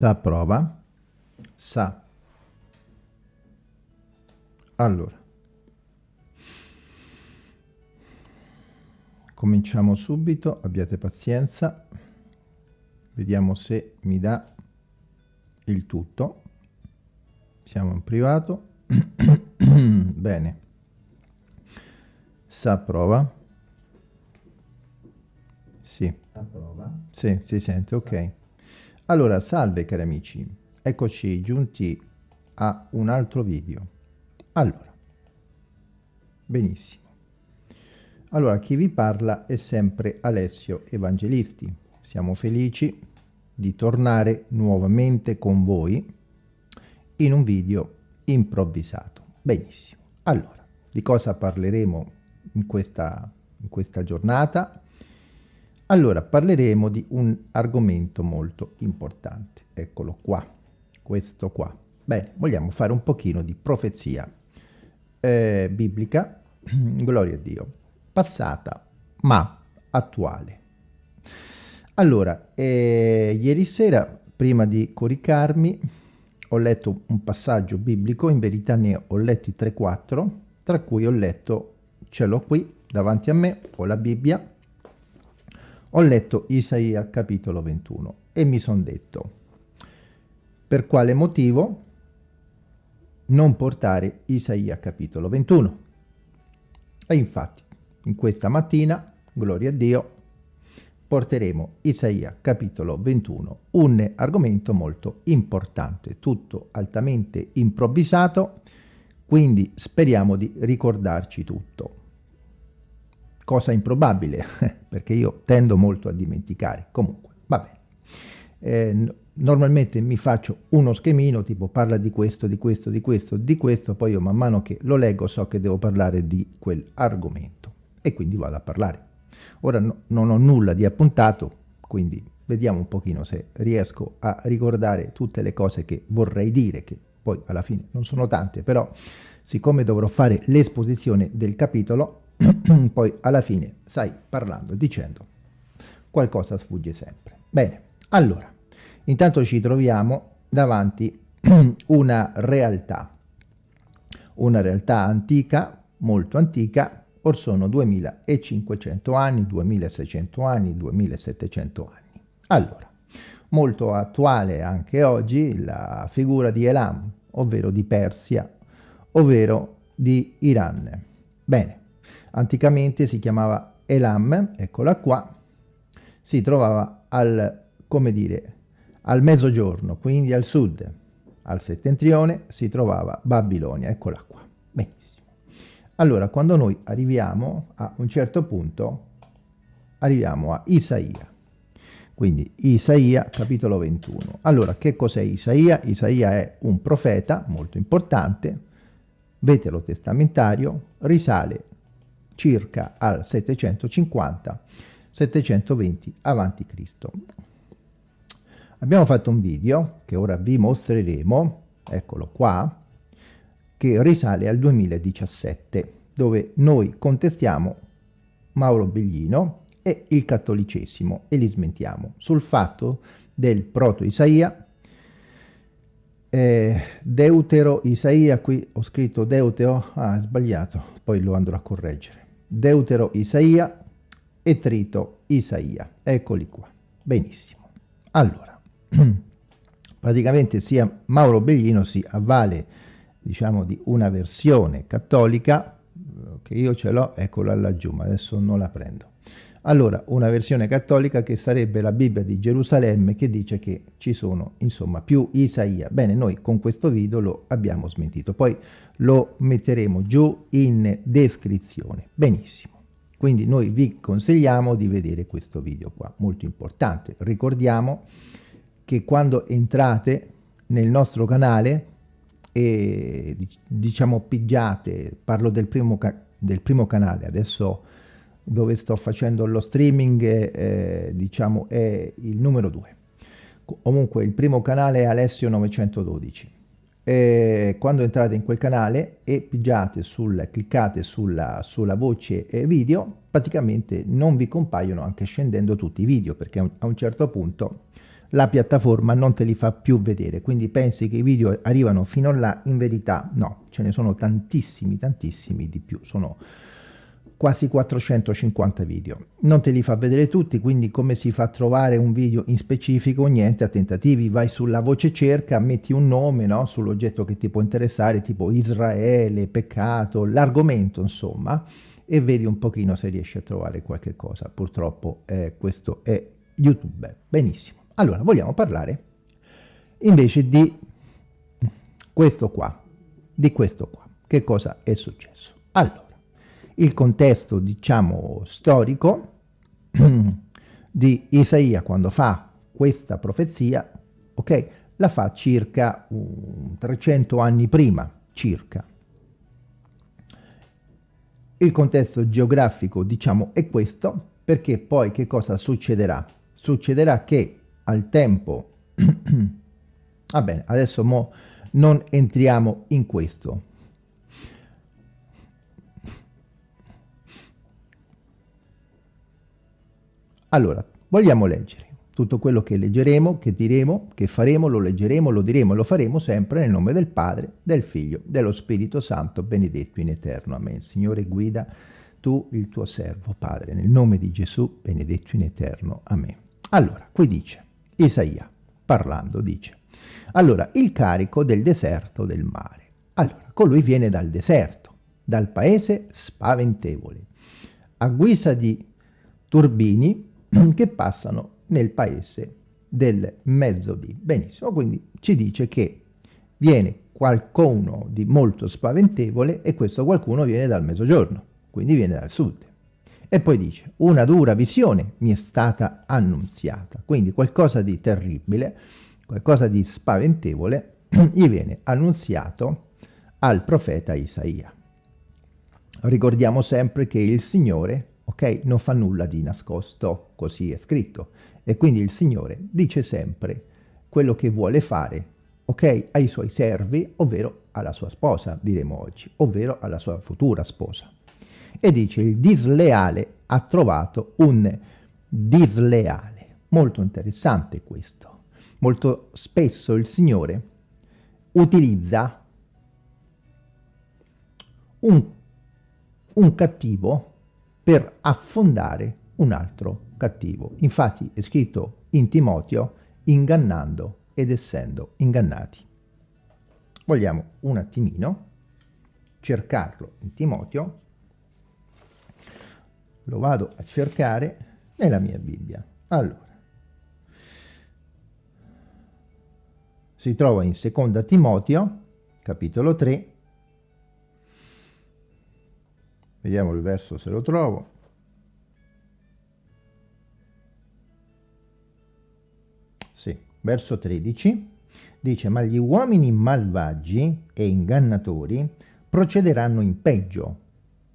Sa prova. Sa. Allora. Cominciamo subito, abbiate pazienza. Vediamo se mi dà il tutto. Siamo in privato. Bene. Sa prova. Sì. Sì, si sente, ok. Allora, salve cari amici, eccoci giunti a un altro video. Allora, benissimo. Allora, chi vi parla è sempre Alessio Evangelisti. Siamo felici di tornare nuovamente con voi in un video improvvisato. Benissimo. Allora, di cosa parleremo in questa, in questa giornata? Allora, parleremo di un argomento molto importante. Eccolo qua, questo qua. Bene, vogliamo fare un pochino di profezia eh, biblica, gloria a Dio, passata ma attuale. Allora, eh, ieri sera, prima di coricarmi, ho letto un passaggio biblico, in verità ne ho letti 3-4, tra cui ho letto, ce l'ho qui davanti a me, ho la Bibbia, ho letto Isaia capitolo 21 e mi sono detto per quale motivo non portare Isaia capitolo 21. E infatti in questa mattina, gloria a Dio, porteremo Isaia capitolo 21, un argomento molto importante, tutto altamente improvvisato, quindi speriamo di ricordarci tutto cosa improbabile, perché io tendo molto a dimenticare. Comunque, va bene. Eh, normalmente mi faccio uno schemino, tipo parla di questo, di questo, di questo, di questo, poi io man mano che lo leggo so che devo parlare di quell'argomento e quindi vado a parlare. Ora no, non ho nulla di appuntato, quindi vediamo un pochino se riesco a ricordare tutte le cose che vorrei dire, che poi alla fine non sono tante, però siccome dovrò fare l'esposizione del capitolo, poi alla fine, sai, parlando, dicendo, qualcosa sfugge sempre. Bene, allora, intanto ci troviamo davanti una realtà, una realtà antica, molto antica, or sono 2500 anni, 2600 anni, 2700 anni. Allora, molto attuale anche oggi la figura di Elam, ovvero di Persia, ovvero di Iran. Bene, Anticamente si chiamava Elam, eccola qua, si trovava al, come dire, al mezzogiorno, quindi al sud, al settentrione si trovava Babilonia, eccola qua. Benissimo. Allora, quando noi arriviamo a un certo punto, arriviamo a Isaia. Quindi Isaia, capitolo 21. Allora, che cos'è Isaia? Isaia è un profeta molto importante, vetero testamentario, risale circa al 750-720 a.C. Abbiamo fatto un video che ora vi mostreremo, eccolo qua, che risale al 2017, dove noi contestiamo Mauro Beglino e il cattolicesimo e li smentiamo sul fatto del proto-Isaia, eh, Deutero Isaia, qui ho scritto Deutero, ah sbagliato, poi lo andrò a correggere. Deutero Isaia e Trito Isaia. Eccoli qua. Benissimo. Allora, praticamente sia Mauro Beglino si avvale, diciamo, di una versione cattolica, eh, che io ce l'ho, eccola laggiù, ma adesso non la prendo. Allora, una versione cattolica che sarebbe la Bibbia di Gerusalemme che dice che ci sono, insomma, più Isaia. Bene, noi con questo video lo abbiamo smentito. Poi lo metteremo giù in descrizione. Benissimo. Quindi noi vi consigliamo di vedere questo video qua, molto importante. Ricordiamo che quando entrate nel nostro canale e diciamo pigiate, parlo del primo, del primo canale, adesso dove sto facendo lo streaming, eh, diciamo, è il numero 2. Comunque il primo canale è Alessio 912. E quando entrate in quel canale e pigiate sul, cliccate sulla, sulla voce video, praticamente non vi compaiono anche scendendo tutti i video, perché a un certo punto la piattaforma non te li fa più vedere, quindi pensi che i video arrivano fino là, in verità no, ce ne sono tantissimi, tantissimi di più, sono quasi 450 video. Non te li fa vedere tutti, quindi come si fa a trovare un video in specifico? Niente, a tentativi, vai sulla voce cerca, metti un nome no? sull'oggetto che ti può interessare, tipo Israele, peccato, l'argomento insomma, e vedi un pochino se riesci a trovare qualche cosa. Purtroppo eh, questo è YouTube. Benissimo. Allora, vogliamo parlare invece di questo qua, di questo qua. Che cosa è successo? Allora, il contesto, diciamo, storico di Isaia quando fa questa profezia, ok, la fa circa um, 300 anni prima, circa. Il contesto geografico, diciamo, è questo, perché poi che cosa succederà? Succederà che al tempo, va bene, adesso non entriamo in questo, Allora, vogliamo leggere. Tutto quello che leggeremo, che diremo, che faremo, lo leggeremo, lo diremo e lo faremo sempre nel nome del Padre, del Figlio, dello Spirito Santo, benedetto in eterno. Amen. Signore, guida tu il tuo servo, Padre, nel nome di Gesù, benedetto in eterno. Amen. Allora, qui dice, Isaia, parlando, dice, allora, il carico del deserto del mare. Allora, colui viene dal deserto, dal paese spaventevole, a guisa di turbini che passano nel paese del mezzodì. Benissimo, quindi ci dice che viene qualcuno di molto spaventevole e questo qualcuno viene dal mezzogiorno, quindi viene dal sud. E poi dice, una dura visione mi è stata annunziata, quindi qualcosa di terribile, qualcosa di spaventevole gli viene annunziato al profeta Isaia. Ricordiamo sempre che il Signore ok? Non fa nulla di nascosto, così è scritto. E quindi il Signore dice sempre quello che vuole fare, ok? Ai suoi servi, ovvero alla sua sposa, diremo oggi, ovvero alla sua futura sposa. E dice il disleale ha trovato un disleale. Molto interessante questo. Molto spesso il Signore utilizza un, un cattivo per affondare un altro cattivo. Infatti è scritto in Timoteo, ingannando ed essendo ingannati. Vogliamo un attimino cercarlo in Timoteo, lo vado a cercare nella mia Bibbia. Allora, si trova in seconda Timoteo, capitolo 3, Vediamo il verso se lo trovo. Sì, verso 13 dice ma gli uomini malvagi e ingannatori procederanno in peggio.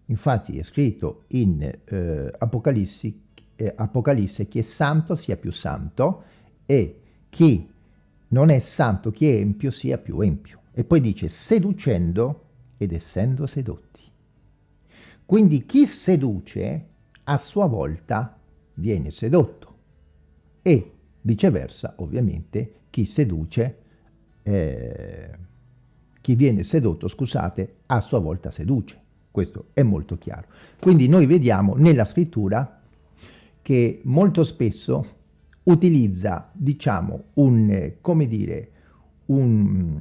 Infatti è scritto in eh, Apocalisse, eh, Apocalisse chi è santo sia più santo e chi non è santo, chi è empio sia più empio. E poi dice seducendo ed essendo sedotti. Quindi chi seduce a sua volta viene sedotto e viceversa ovviamente chi seduce, eh, chi viene sedotto, scusate, a sua volta seduce. Questo è molto chiaro. Quindi noi vediamo nella scrittura che molto spesso utilizza, diciamo, un, come dire, un,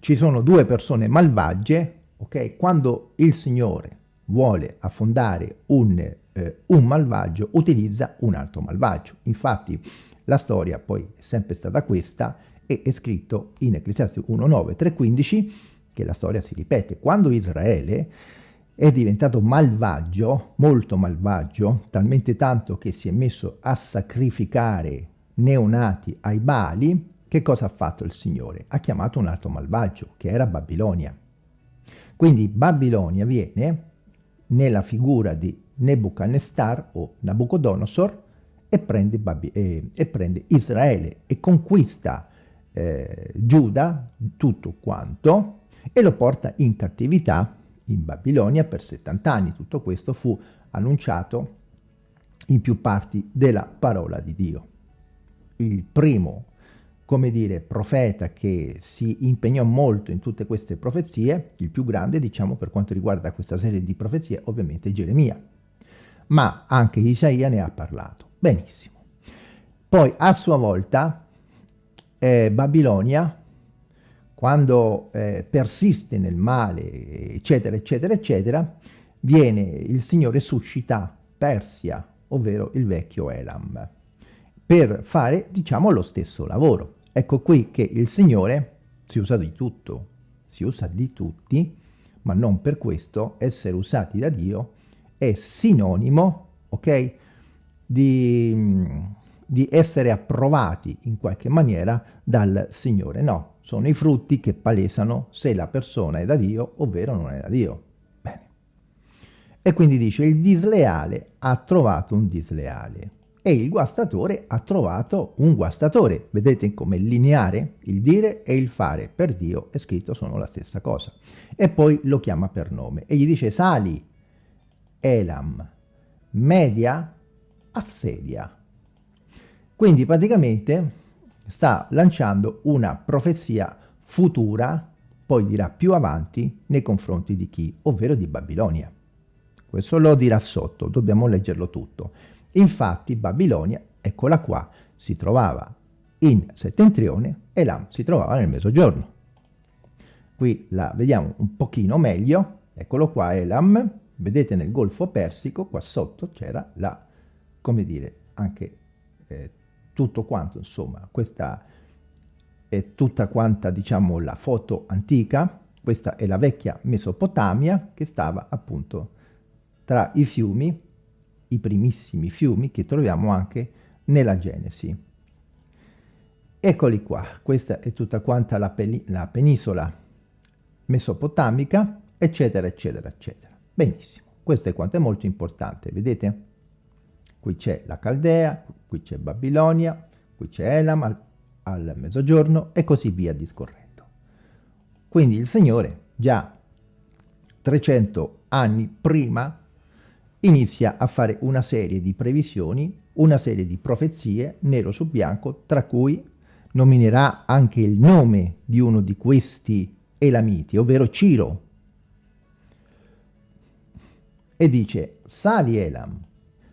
ci sono due persone malvagie, ok? Quando il Signore vuole affondare un, eh, un malvagio, utilizza un altro malvagio. Infatti la storia poi è sempre stata questa e è scritto in Ecclesiastes 1.9, 3.15 che la storia si ripete. Quando Israele è diventato malvagio, molto malvagio, talmente tanto che si è messo a sacrificare neonati ai Bali, che cosa ha fatto il Signore? Ha chiamato un altro malvagio, che era Babilonia. Quindi Babilonia viene nella figura di Nebuchadnezzar o Nabucodonosor e prende, eh, e prende Israele e conquista eh, Giuda, tutto quanto, e lo porta in cattività in Babilonia per 70 anni. Tutto questo fu annunciato in più parti della parola di Dio. Il primo come dire, profeta che si impegnò molto in tutte queste profezie, il più grande, diciamo, per quanto riguarda questa serie di profezie, ovviamente Geremia. Ma anche Isaia ne ha parlato. Benissimo. Poi, a sua volta, eh, Babilonia, quando eh, persiste nel male, eccetera, eccetera, eccetera, viene il Signore suscita Persia, ovvero il vecchio Elam, per fare, diciamo, lo stesso lavoro. Ecco qui che il Signore si usa di tutto, si usa di tutti, ma non per questo essere usati da Dio è sinonimo, ok, di, di essere approvati in qualche maniera dal Signore. No, sono i frutti che palesano se la persona è da Dio, ovvero non è da Dio. Bene. E quindi dice, il disleale ha trovato un disleale e il guastatore ha trovato un guastatore. Vedete come lineare, il dire e il fare per Dio è scritto sono la stessa cosa. E poi lo chiama per nome e gli dice sali, Elam, media, assedia. Quindi praticamente sta lanciando una profezia futura, poi dirà più avanti, nei confronti di chi? Ovvero di Babilonia. Questo lo dirà sotto, dobbiamo leggerlo tutto. Infatti Babilonia, eccola qua, si trovava in settentrione e Lam si trovava nel mezzogiorno. Qui la vediamo un pochino meglio, eccolo qua Elam, vedete nel Golfo Persico, qua sotto c'era la, come dire, anche eh, tutto quanto, insomma, questa è tutta quanta, diciamo, la foto antica, questa è la vecchia Mesopotamia che stava appunto tra i fiumi i primissimi fiumi che troviamo anche nella Genesi. Eccoli qua, questa è tutta quanta la, la penisola mesopotamica, eccetera, eccetera, eccetera. Benissimo, questo è quanto è molto importante, vedete? Qui c'è la Caldea, qui c'è Babilonia, qui c'è Elam al, al mezzogiorno e così via discorrendo. Quindi il Signore già 300 anni prima inizia a fare una serie di previsioni, una serie di profezie, nero su bianco, tra cui nominerà anche il nome di uno di questi Elamiti, ovvero Ciro. E dice, sali Elam,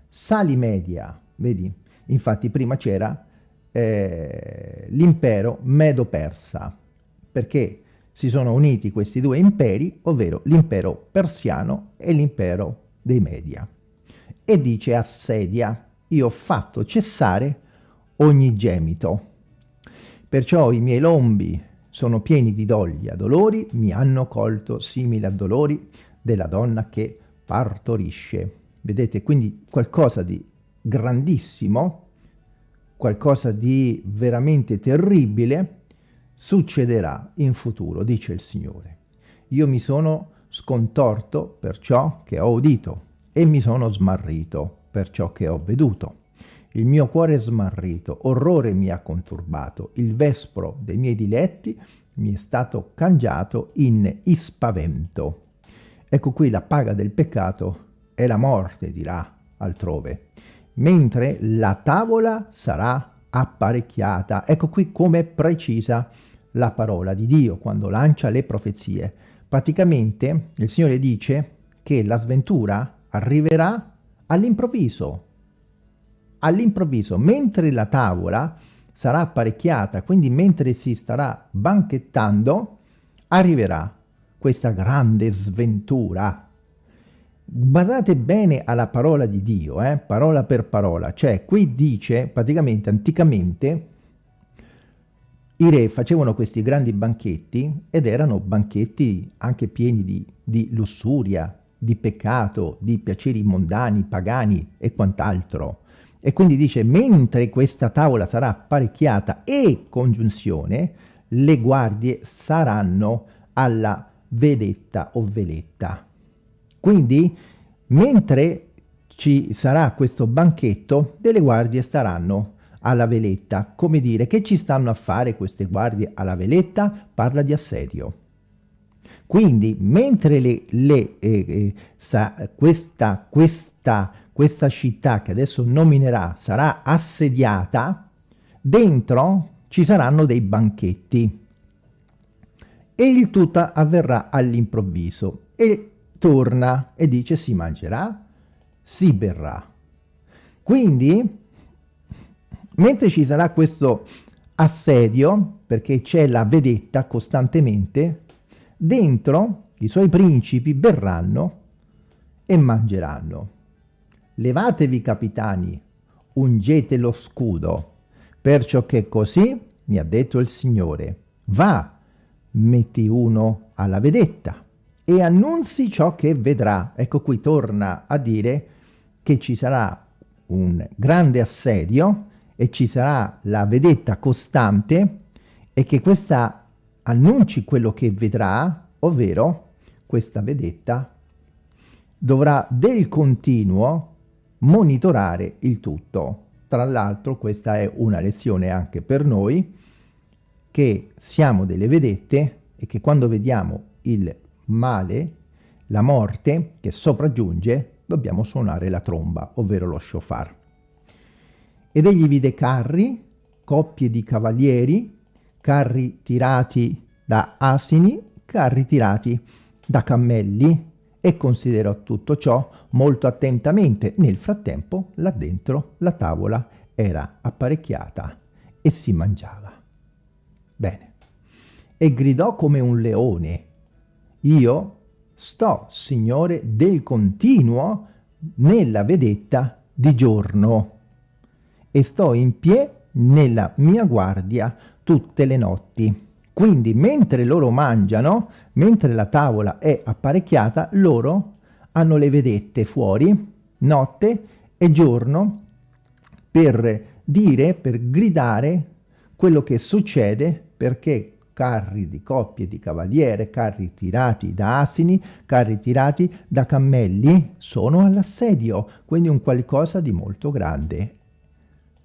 sali Media, vedi? Infatti prima c'era eh, l'impero Medo-Persa, perché si sono uniti questi due imperi, ovvero l'impero persiano e l'impero dei media e dice assedia, io ho fatto cessare ogni gemito. Perciò i miei lombi sono pieni di doglia, dolori mi hanno colto simili a dolori della donna che partorisce. Vedete, quindi qualcosa di grandissimo, qualcosa di veramente terribile succederà in futuro, dice il Signore. Io mi sono scontorto per ciò che ho udito e mi sono smarrito per ciò che ho veduto. Il mio cuore è smarrito, orrore mi ha conturbato, il vespro dei miei diletti mi è stato cangiato in ispavento. Ecco qui la paga del peccato è la morte, dirà altrove, mentre la tavola sarà apparecchiata. Ecco qui come precisa la parola di Dio quando lancia le profezie. Praticamente il Signore dice che la sventura arriverà all'improvviso, all'improvviso, mentre la tavola sarà apparecchiata, quindi mentre si starà banchettando, arriverà questa grande sventura. Guardate bene alla parola di Dio, eh? parola per parola, cioè qui dice praticamente anticamente i re facevano questi grandi banchetti ed erano banchetti anche pieni di, di lussuria, di peccato, di piaceri mondani, pagani e quant'altro. E quindi dice, mentre questa tavola sarà apparecchiata e congiunzione, le guardie saranno alla vedetta o veletta. Quindi, mentre ci sarà questo banchetto, delle guardie staranno alla veletta. Come dire, che ci stanno a fare queste guardie alla veletta? Parla di assedio. Quindi, mentre le, le, eh, eh, sa, questa, questa, questa città che adesso nominerà sarà assediata, dentro ci saranno dei banchetti e il tutto avverrà all'improvviso e torna e dice si mangerà, si berrà. Quindi, mentre ci sarà questo assedio, perché c'è la vedetta costantemente, dentro i suoi principi berranno e mangeranno. Levatevi capitani, ungete lo scudo, perciò che così mi ha detto il Signore, va, metti uno alla vedetta e annunzi ciò che vedrà. Ecco qui torna a dire che ci sarà un grande assedio e ci sarà la vedetta costante e che questa annunci quello che vedrà, ovvero questa vedetta dovrà del continuo monitorare il tutto. Tra l'altro questa è una lezione anche per noi, che siamo delle vedette e che quando vediamo il male, la morte che sopraggiunge, dobbiamo suonare la tromba, ovvero lo shofar. Ed egli vide carri, coppie di cavalieri, carri tirati da asini, carri tirati da cammelli, e considerò tutto ciò molto attentamente. Nel frattempo, là dentro, la tavola era apparecchiata e si mangiava. Bene. E gridò come un leone. Io sto, Signore, del continuo nella vedetta di giorno e sto in pie nella mia guardia tutte le notti. Quindi mentre loro mangiano, mentre la tavola è apparecchiata, loro hanno le vedette fuori, notte e giorno, per dire, per gridare quello che succede perché carri di coppie di cavaliere, carri tirati da asini, carri tirati da cammelli, sono all'assedio, quindi un qualcosa di molto grande.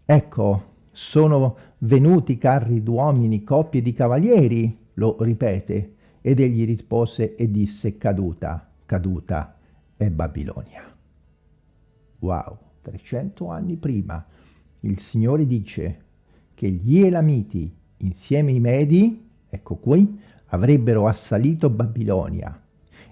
Ecco, sono venuti carri d'uomini, coppie di cavalieri, lo ripete, ed egli rispose e disse caduta, caduta è Babilonia. Wow, 300 anni prima il Signore dice che gli Elamiti insieme ai Medi ecco qui, avrebbero assalito Babilonia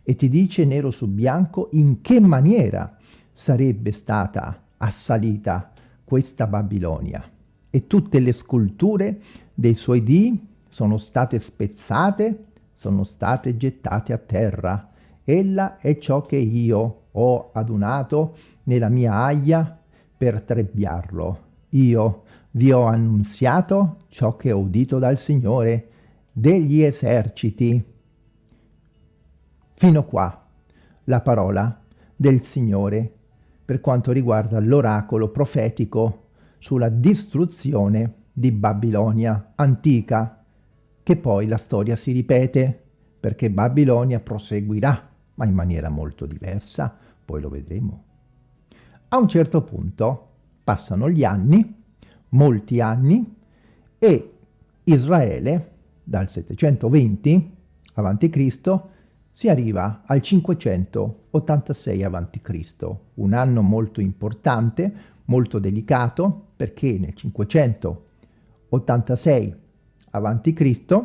e ti dice nero su bianco in che maniera sarebbe stata assalita questa Babilonia. E tutte le sculture dei suoi dì sono state spezzate, sono state gettate a terra. Ella è ciò che io ho adunato nella mia aglia per trebbiarlo. Io vi ho annunziato ciò che ho udito dal Signore degli eserciti. Fino qua la parola del Signore per quanto riguarda l'oracolo profetico sulla distruzione di Babilonia antica, che poi la storia si ripete perché Babilonia proseguirà, ma in maniera molto diversa, poi lo vedremo. A un certo punto passano gli anni, molti anni, e Israele dal 720 a.C. si arriva al 586 a.C., un anno molto importante, molto delicato, perché nel 586 a.C.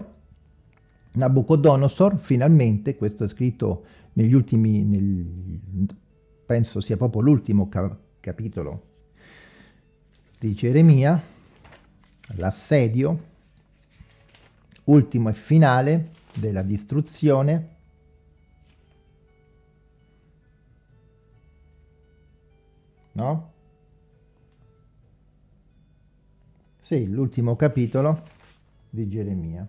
Nabucodonosor finalmente, questo è scritto negli ultimi, nel, penso sia proprio l'ultimo ca capitolo di Geremia, l'assedio, ultimo e finale della distruzione no? Sì, l'ultimo capitolo di Geremia,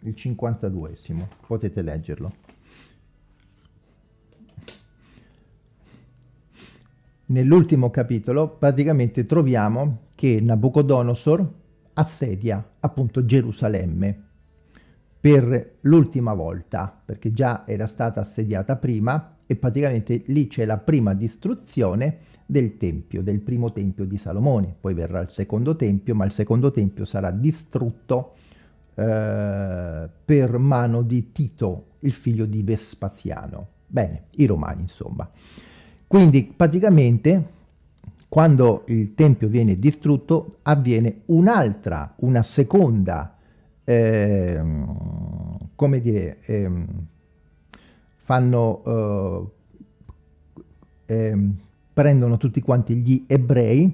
il 52esimo, potete leggerlo. Nell'ultimo capitolo praticamente troviamo che Nabucodonosor assedia appunto Gerusalemme per l'ultima volta, perché già era stata assediata prima e praticamente lì c'è la prima distruzione del tempio, del primo tempio di Salomone. Poi verrà il secondo tempio, ma il secondo tempio sarà distrutto eh, per mano di Tito, il figlio di Vespasiano. Bene, i romani insomma. Quindi praticamente quando il Tempio viene distrutto avviene un'altra, una seconda, eh, come dire, eh, fanno, eh, prendono tutti quanti gli ebrei,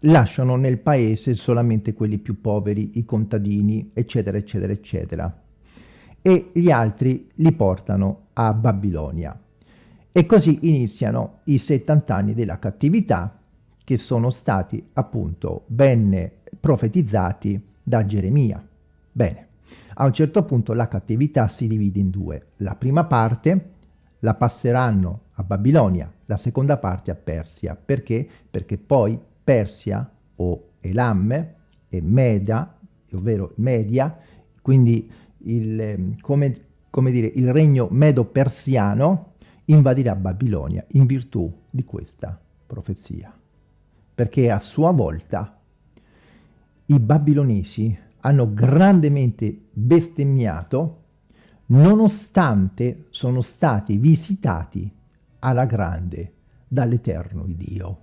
lasciano nel paese solamente quelli più poveri, i contadini, eccetera, eccetera, eccetera. E gli altri li portano a Babilonia. E così iniziano i 70 anni della cattività che sono stati appunto ben profetizzati da Geremia. Bene, a un certo punto la cattività si divide in due. La prima parte la passeranno a Babilonia, la seconda parte a Persia. Perché? Perché poi Persia o Elam e Meda, ovvero Media, quindi il, come, come dire, il regno medo-persiano invadirà Babilonia in virtù di questa profezia. Perché a sua volta i babilonesi hanno grandemente bestemmiato nonostante sono stati visitati alla grande dall'Eterno Dio.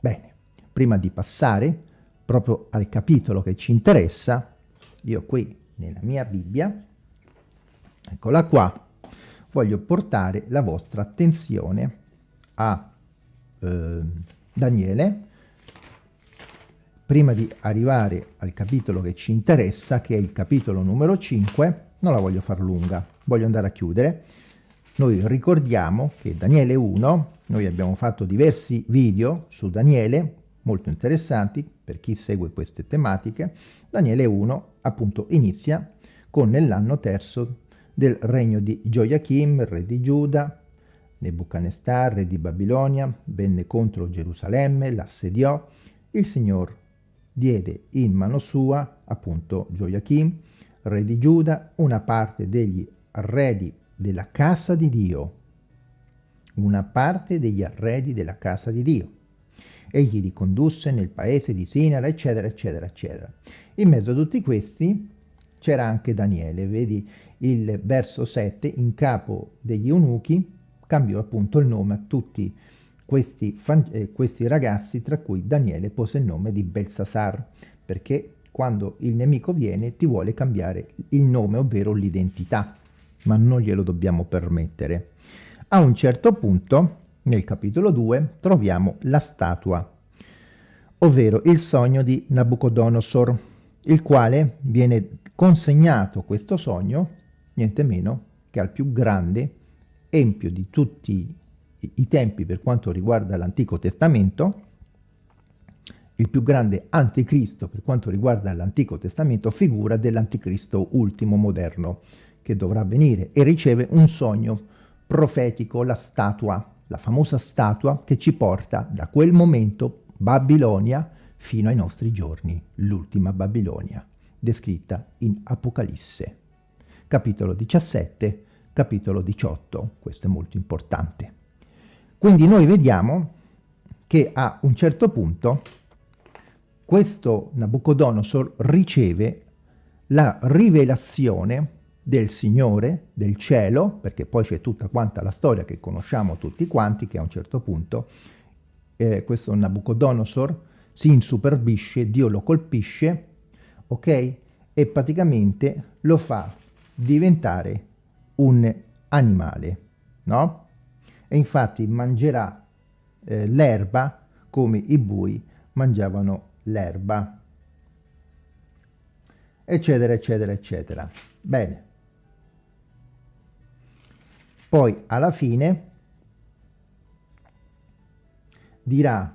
Bene, prima di passare proprio al capitolo che ci interessa, io qui nella mia Bibbia, eccola qua, voglio portare la vostra attenzione a eh, Daniele, prima di arrivare al capitolo che ci interessa, che è il capitolo numero 5, non la voglio far lunga, voglio andare a chiudere. Noi ricordiamo che Daniele 1, noi abbiamo fatto diversi video su Daniele, molto interessanti per chi segue queste tematiche. Daniele 1 appunto inizia con nell'anno terzo del regno di Gioiachim, re di Giuda, Nebuchadnezzar, re di Babilonia, venne contro Gerusalemme, l'assediò, il Signor diede in mano sua, appunto Gioiachim, re di Giuda, una parte degli arredi della casa di Dio, una parte degli arredi della casa di Dio. Egli li condusse nel paese di Sinara, eccetera, eccetera, eccetera. In mezzo a tutti questi c'era anche Daniele, vedi il verso 7, in capo degli eunuchi, cambiò appunto il nome a tutti questi, eh, questi ragazzi, tra cui Daniele pose il nome di Belsasar, perché quando il nemico viene ti vuole cambiare il nome, ovvero l'identità, ma non glielo dobbiamo permettere. A un certo punto, nel capitolo 2, troviamo la statua, ovvero il sogno di Nabucodonosor, il quale viene consegnato questo sogno, niente meno che al più grande empio di tutti i tempi per quanto riguarda l'Antico Testamento, il più grande anticristo per quanto riguarda l'Antico Testamento, figura dell'anticristo ultimo moderno che dovrà venire e riceve un sogno profetico, la statua, la famosa statua che ci porta da quel momento Babilonia fino ai nostri giorni, l'ultima Babilonia descritta in Apocalisse. Capitolo 17, capitolo 18, questo è molto importante. Quindi noi vediamo che a un certo punto questo Nabucodonosor riceve la rivelazione del Signore, del cielo, perché poi c'è tutta quanta la storia che conosciamo tutti quanti, che a un certo punto eh, questo Nabucodonosor si insuperbisce, Dio lo colpisce, ok? E praticamente lo fa diventare un animale, no? E infatti mangerà eh, l'erba come i bui mangiavano l'erba, eccetera, eccetera, eccetera. Bene. Poi alla fine dirà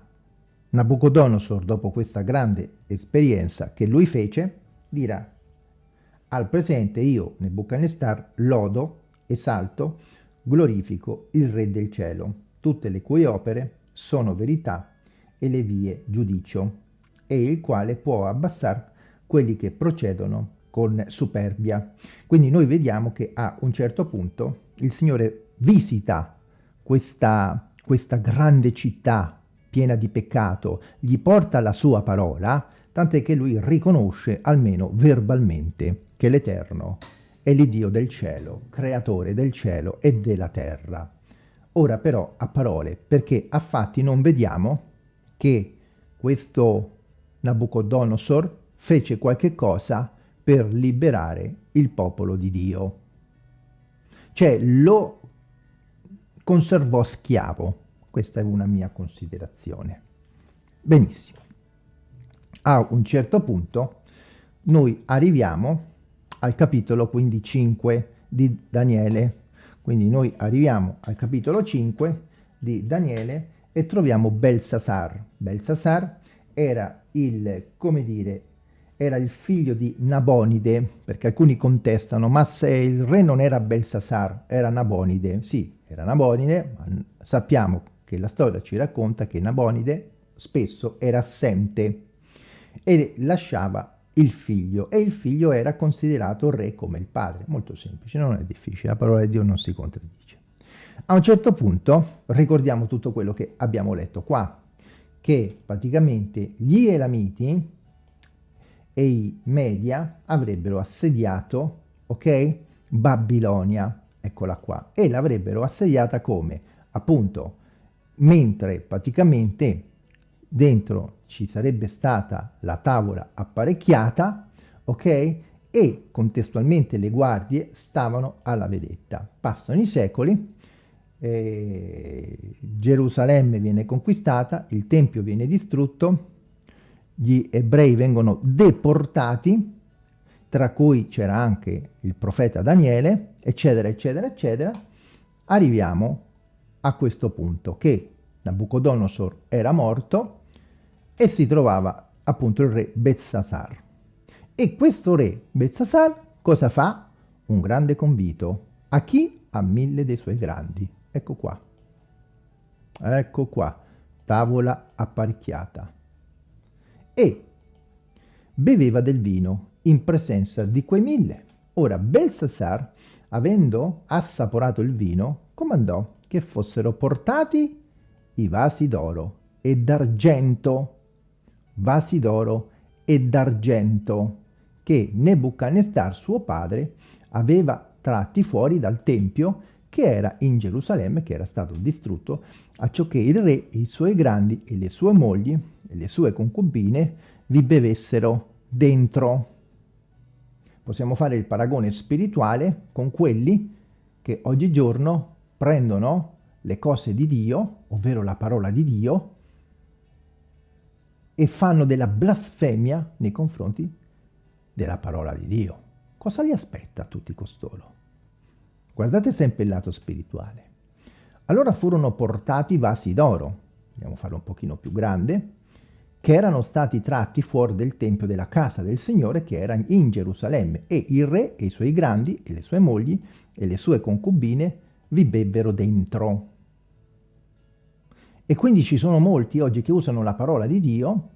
Nabucodonosor, dopo questa grande esperienza che lui fece, dirà al presente io, Nebuchadnezzar, lodo, esalto, glorifico il Re del cielo, tutte le cui opere sono verità e le vie giudicio, e il quale può abbassare quelli che procedono con superbia. Quindi noi vediamo che a un certo punto il Signore visita questa, questa grande città piena di peccato, gli porta la sua parola, tant'è che lui riconosce, almeno verbalmente, che l'Eterno è l'Iddio del cielo, creatore del cielo e della terra. Ora però a parole, perché a fatti non vediamo che questo Nabucodonosor fece qualche cosa per liberare il popolo di Dio. Cioè lo conservò schiavo. Questa è una mia considerazione. Benissimo. A un certo punto noi arriviamo al capitolo quindi 5 di Daniele. Quindi noi arriviamo al capitolo 5 di Daniele e troviamo Belsasar. Belsasar era il, come dire, era il figlio di Nabonide, perché alcuni contestano, ma se il re non era Belsasar, era Nabonide. Sì, era Nabonide, ma sappiamo che la storia ci racconta che Nabonide spesso era assente e lasciava il figlio e il figlio era considerato re come il padre. Molto semplice, non è difficile, la parola di Dio non si contraddice. A un certo punto ricordiamo tutto quello che abbiamo letto qua, che praticamente gli Elamiti e i Media avrebbero assediato, ok, Babilonia, eccola qua, e l'avrebbero assediata come? Appunto, mentre praticamente dentro ci sarebbe stata la tavola apparecchiata, ok? E contestualmente le guardie stavano alla vedetta. Passano i secoli, eh, Gerusalemme viene conquistata, il Tempio viene distrutto, gli ebrei vengono deportati, tra cui c'era anche il profeta Daniele, eccetera, eccetera, eccetera, arriviamo a questo punto che Nabucodonosor era morto e si trovava appunto il re Belsasar. E questo re Belsasar cosa fa? Un grande convito. A chi? A mille dei suoi grandi. Ecco qua. Ecco qua. Tavola apparecchiata. E beveva del vino in presenza di quei mille. Ora Belsasar, avendo assaporato il vino, comandò che fossero portati i vasi d'oro e d'argento vasi d'oro e d'argento che Nebuchadnezzar suo padre aveva tratti fuori dal tempio che era in Gerusalemme, che era stato distrutto, a ciò che il re e i suoi grandi e le sue mogli e le sue concubine vi bevessero dentro. Possiamo fare il paragone spirituale con quelli che oggigiorno prendono le cose di Dio, ovvero la parola di Dio, e fanno della blasfemia nei confronti della parola di Dio. Cosa li aspetta a tutti costoro? Guardate sempre il lato spirituale. Allora furono portati vasi d'oro, andiamo a farlo un pochino più grande, che erano stati tratti fuori del tempio della casa del Signore che era in Gerusalemme e il re e i suoi grandi e le sue mogli e le sue concubine vi bebbero dentro. E quindi ci sono molti oggi che usano la parola di Dio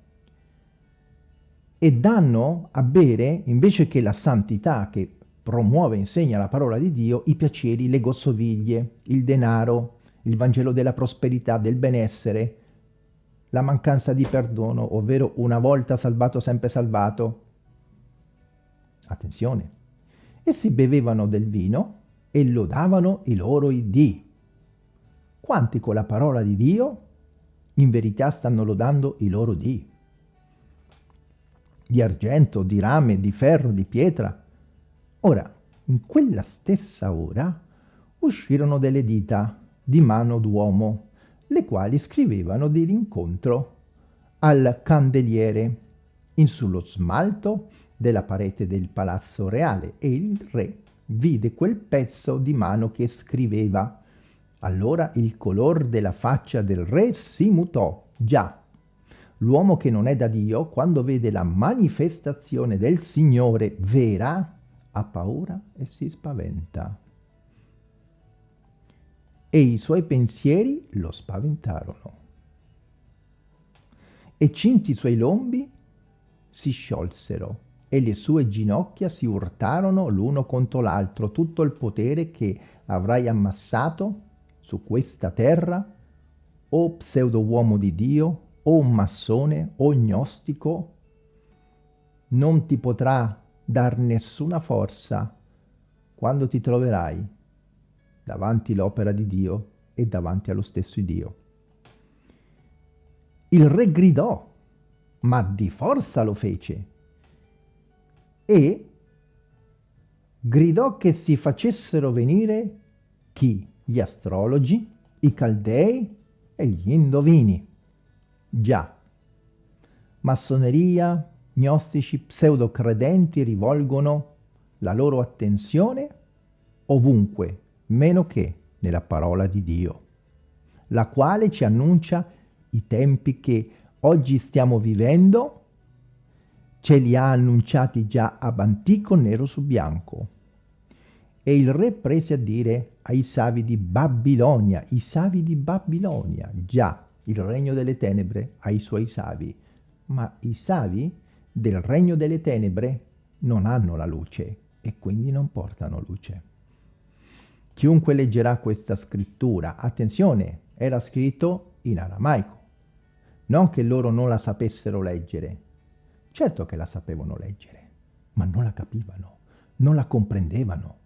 e danno a bere, invece che la santità che promuove insegna la parola di Dio, i piaceri, le gossoviglie, il denaro, il Vangelo della prosperità, del benessere, la mancanza di perdono, ovvero una volta salvato sempre salvato. Attenzione. Essi bevevano del vino e lodavano i loro dì. Quanti con la parola di Dio in verità stanno lodando i loro dì? Di argento, di rame, di ferro, di pietra. Ora, in quella stessa ora uscirono delle dita di mano d'uomo, le quali scrivevano di rincontro al candeliere in sullo smalto della parete del palazzo reale e il re vide quel pezzo di mano che scriveva allora il color della faccia del re si mutò. Già, l'uomo che non è da Dio, quando vede la manifestazione del Signore vera, ha paura e si spaventa. E i suoi pensieri lo spaventarono. E cinti i suoi lombi si sciolsero e le sue ginocchia si urtarono l'uno contro l'altro tutto il potere che avrai ammassato su questa terra, o pseudo uomo di Dio, o massone, o gnostico, non ti potrà dar nessuna forza quando ti troverai davanti l'opera di Dio e davanti allo stesso Dio. Il re gridò, ma di forza lo fece, e gridò che si facessero venire chi? Gli astrologi, i caldei e gli indovini. Già, massoneria, gnostici, pseudocredenti rivolgono la loro attenzione ovunque, meno che nella parola di Dio, la quale ci annuncia i tempi che oggi stiamo vivendo, ce li ha annunciati già ab antico nero su bianco. E il re prese a dire ai savi di Babilonia, i savi di Babilonia, già il regno delle tenebre ai suoi savi, ma i savi del regno delle tenebre non hanno la luce e quindi non portano luce. Chiunque leggerà questa scrittura, attenzione, era scritto in aramaico, non che loro non la sapessero leggere, certo che la sapevano leggere, ma non la capivano, non la comprendevano.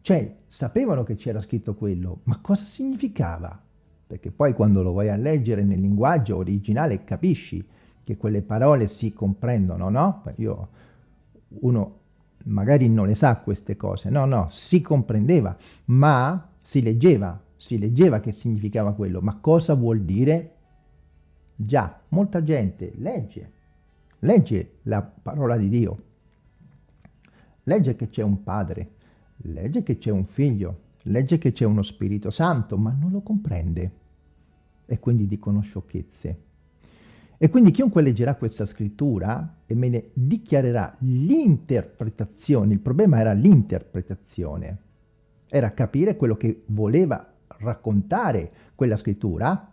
Cioè, sapevano che c'era scritto quello, ma cosa significava? Perché poi quando lo vai a leggere nel linguaggio originale capisci che quelle parole si comprendono, no? Io, uno magari non le sa queste cose, no, no, si comprendeva, ma si leggeva, si leggeva che significava quello, ma cosa vuol dire? Già, molta gente legge, legge la parola di Dio, legge che c'è un padre, legge che c'è un figlio, legge che c'è uno Spirito Santo, ma non lo comprende e quindi dicono sciocchezze. E quindi chiunque leggerà questa scrittura e me ne dichiarerà l'interpretazione, il problema era l'interpretazione, era capire quello che voleva raccontare quella scrittura,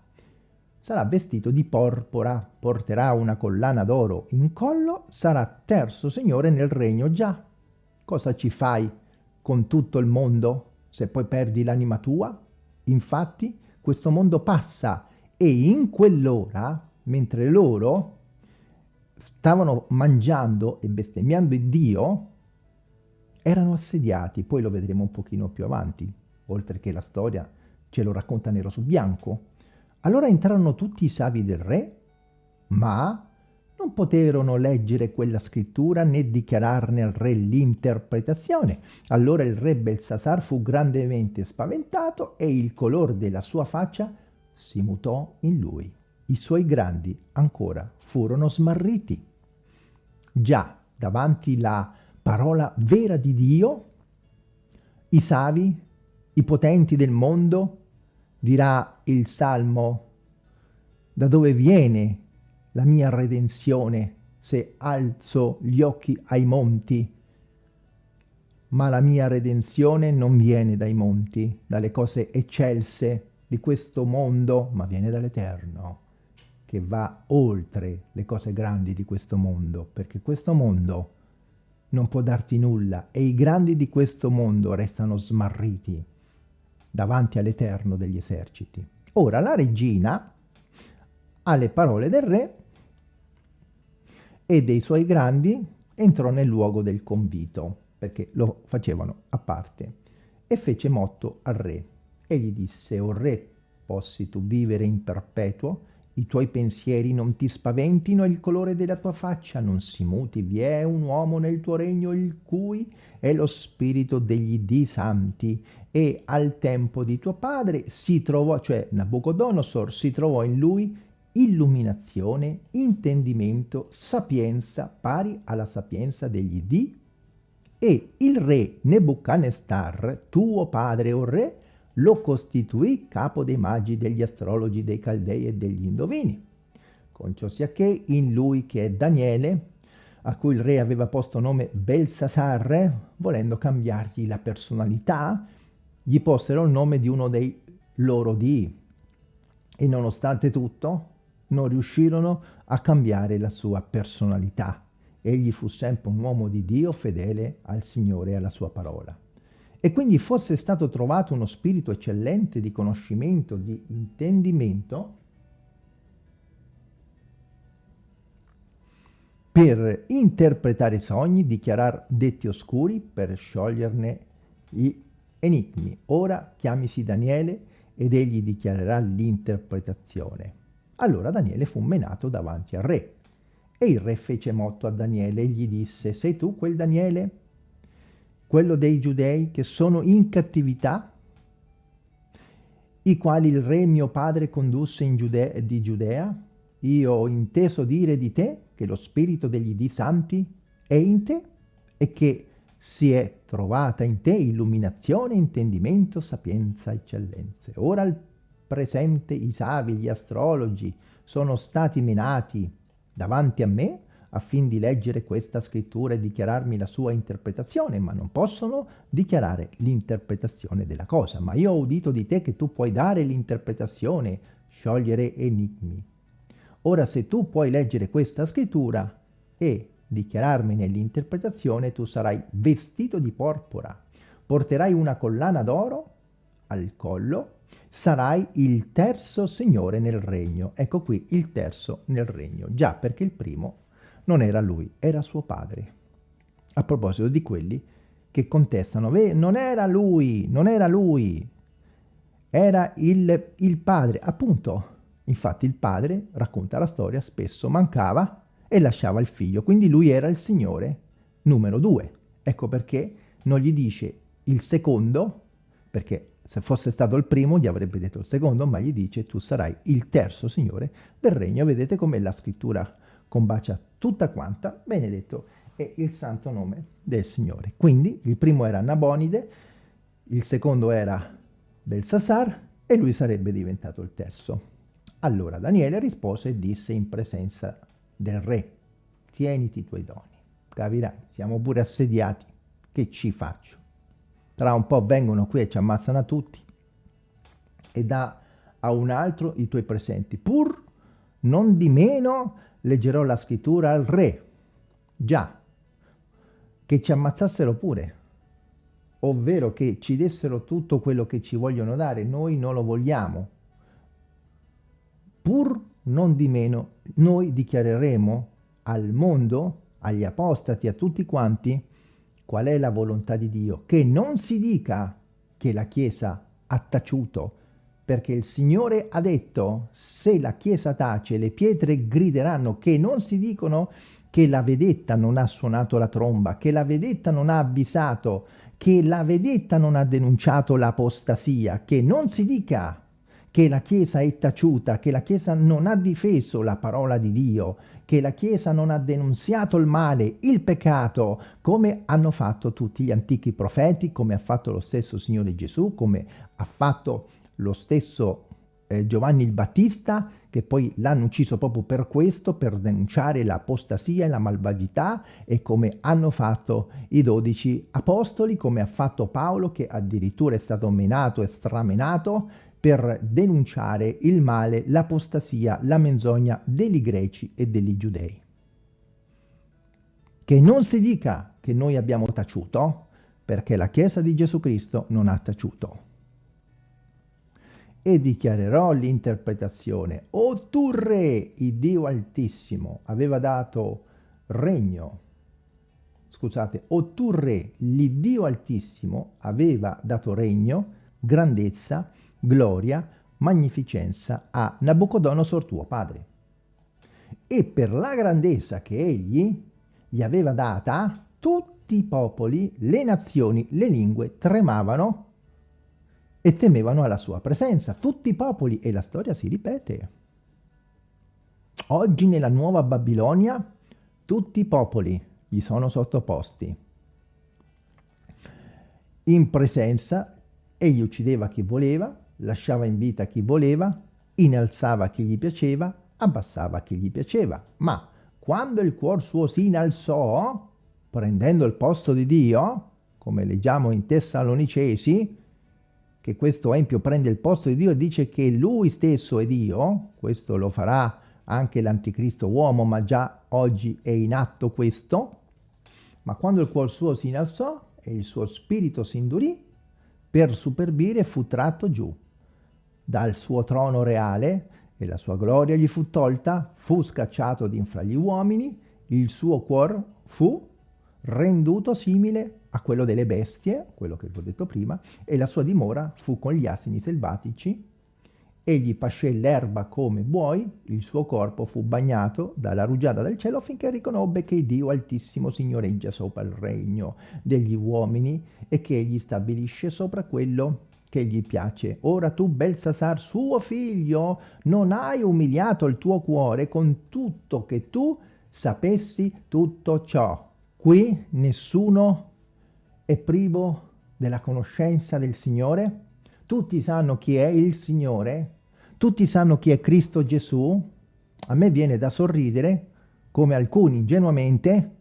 sarà vestito di porpora, porterà una collana d'oro in collo, sarà terzo signore nel regno già. Cosa ci fai con tutto il mondo se poi perdi l'anima tua? Infatti questo mondo passa e in quell'ora mentre loro stavano mangiando e bestemmiando il Dio, erano assediati, poi lo vedremo un pochino più avanti, oltre che la storia ce lo racconta nero su bianco. Allora entrarono tutti i savi del re, ma non poterono leggere quella scrittura né dichiararne al re l'interpretazione. Allora il re Belsasar fu grandemente spaventato e il color della sua faccia si mutò in lui i suoi grandi ancora furono smarriti. Già davanti la parola vera di Dio, i savi, i potenti del mondo, dirà il Salmo, da dove viene la mia redenzione se alzo gli occhi ai monti? Ma la mia redenzione non viene dai monti, dalle cose eccelse di questo mondo, ma viene dall'Eterno che va oltre le cose grandi di questo mondo, perché questo mondo non può darti nulla e i grandi di questo mondo restano smarriti davanti all'Eterno degli eserciti. Ora la regina, alle parole del re e dei suoi grandi, entrò nel luogo del convito, perché lo facevano a parte, e fece motto al re, e gli disse, o re, possi tu vivere in perpetuo, i tuoi pensieri non ti spaventino il colore della tua faccia non si muti. Vi è un uomo nel tuo regno il cui è lo spirito degli dì santi e al tempo di tuo padre si trovò, cioè Nabucodonosor si trovò in lui illuminazione, intendimento, sapienza pari alla sapienza degli dì e il re Nebuchadnezzar, tuo padre o re, lo costituì capo dei magi, degli astrologi, dei caldei e degli indovini. Con ciò sia che in lui che è Daniele, a cui il re aveva posto nome Belsasar, volendo cambiargli la personalità, gli posero il nome di uno dei loro dii. E nonostante tutto, non riuscirono a cambiare la sua personalità. Egli fu sempre un uomo di Dio fedele al Signore e alla sua parola e quindi fosse stato trovato uno spirito eccellente di conoscimento, di intendimento, per interpretare i sogni, dichiarare detti oscuri, per scioglierne gli enigmi. Ora chiamisi Daniele ed egli dichiarerà l'interpretazione. Allora Daniele fu menato davanti al re. E il re fece motto a Daniele e gli disse, sei tu quel Daniele, quello dei giudei che sono in cattività, i quali il re mio padre condusse in Giudea, di Giudea? Io ho inteso dire di te che lo spirito degli di santi è in te e che si è trovata in te illuminazione, intendimento, sapienza, eccellenze. Ora al presente i savi, gli astrologi, sono stati menati davanti a me affin di leggere questa scrittura e dichiararmi la sua interpretazione, ma non possono dichiarare l'interpretazione della cosa. Ma io ho udito di te che tu puoi dare l'interpretazione, sciogliere enigmi. Ora se tu puoi leggere questa scrittura e dichiararmi l'interpretazione, tu sarai vestito di porpora, porterai una collana d'oro al collo, sarai il terzo signore nel regno. Ecco qui il terzo nel regno, già perché il primo non era lui, era suo padre. A proposito di quelli che contestano, non era lui, non era lui, era il, il padre, appunto. Infatti il padre, racconta la storia, spesso mancava e lasciava il figlio, quindi lui era il signore numero due. Ecco perché non gli dice il secondo, perché se fosse stato il primo gli avrebbe detto il secondo, ma gli dice tu sarai il terzo signore del regno. Vedete come la scrittura combacia tutta quanta, benedetto è il santo nome del Signore. Quindi il primo era Nabonide, il secondo era Belsasar e lui sarebbe diventato il terzo. Allora Daniele rispose e disse in presenza del re, tieniti i tuoi doni. Capirai, siamo pure assediati, che ci faccio? Tra un po' vengono qui e ci ammazzano a tutti e dà a un altro i tuoi presenti, pur non di meno leggerò la scrittura al re. Già, che ci ammazzassero pure, ovvero che ci dessero tutto quello che ci vogliono dare, noi non lo vogliamo. Pur non di meno, noi dichiareremo al mondo, agli apostati, a tutti quanti, qual è la volontà di Dio. Che non si dica che la Chiesa ha taciuto, perché il Signore ha detto, se la Chiesa tace, le pietre grideranno, che non si dicono che la vedetta non ha suonato la tromba, che la vedetta non ha avvisato, che la vedetta non ha denunciato l'apostasia, che non si dica che la Chiesa è taciuta, che la Chiesa non ha difeso la parola di Dio, che la Chiesa non ha denunziato il male, il peccato, come hanno fatto tutti gli antichi profeti, come ha fatto lo stesso Signore Gesù, come ha fatto lo stesso eh, Giovanni il Battista, che poi l'hanno ucciso proprio per questo, per denunciare l'apostasia e la malvagità, e come hanno fatto i dodici apostoli, come ha fatto Paolo, che addirittura è stato menato e stramenato per denunciare il male, l'apostasia, la menzogna degli greci e degli giudei. Che non si dica che noi abbiamo taciuto, perché la Chiesa di Gesù Cristo non ha taciuto e dichiarerò l'interpretazione. O tu re, il Dio Altissimo, aveva dato regno, scusate, o tu re, l'Iddio Altissimo aveva dato regno, grandezza, gloria, magnificenza a Nabucodonosor tuo padre. E per la grandezza che egli gli aveva data, tutti i popoli, le nazioni, le lingue tremavano e temevano alla sua presenza. Tutti i popoli, e la storia si ripete. Oggi nella nuova Babilonia tutti i popoli gli sono sottoposti. In presenza egli uccideva chi voleva, lasciava in vita chi voleva, innalzava chi gli piaceva, abbassava chi gli piaceva. Ma quando il cuor suo si innalzò, prendendo il posto di Dio, come leggiamo in Tessalonicesi, che questo Empio prende il posto di Dio e dice che lui stesso è Dio, questo lo farà anche l'anticristo uomo, ma già oggi è in atto questo, ma quando il cuor suo si innalzò e il suo spirito si indurì, per superbire fu tratto giù. Dal suo trono reale e la sua gloria gli fu tolta, fu scacciato d'infra gli uomini, il suo cuor fu renduto simile a quello delle bestie, quello che vi ho detto prima, e la sua dimora fu con gli asini selvatici Egli pascè l'erba come buoi, il suo corpo fu bagnato dalla rugiada del cielo finché riconobbe che Dio Altissimo signoreggia sopra il regno degli uomini e che egli stabilisce sopra quello che gli piace. Ora tu, Belsasar, suo figlio, non hai umiliato il tuo cuore con tutto che tu sapessi tutto ciò. Qui nessuno è privo della conoscenza del Signore? Tutti sanno chi è il Signore? Tutti sanno chi è Cristo Gesù? A me viene da sorridere come alcuni ingenuamente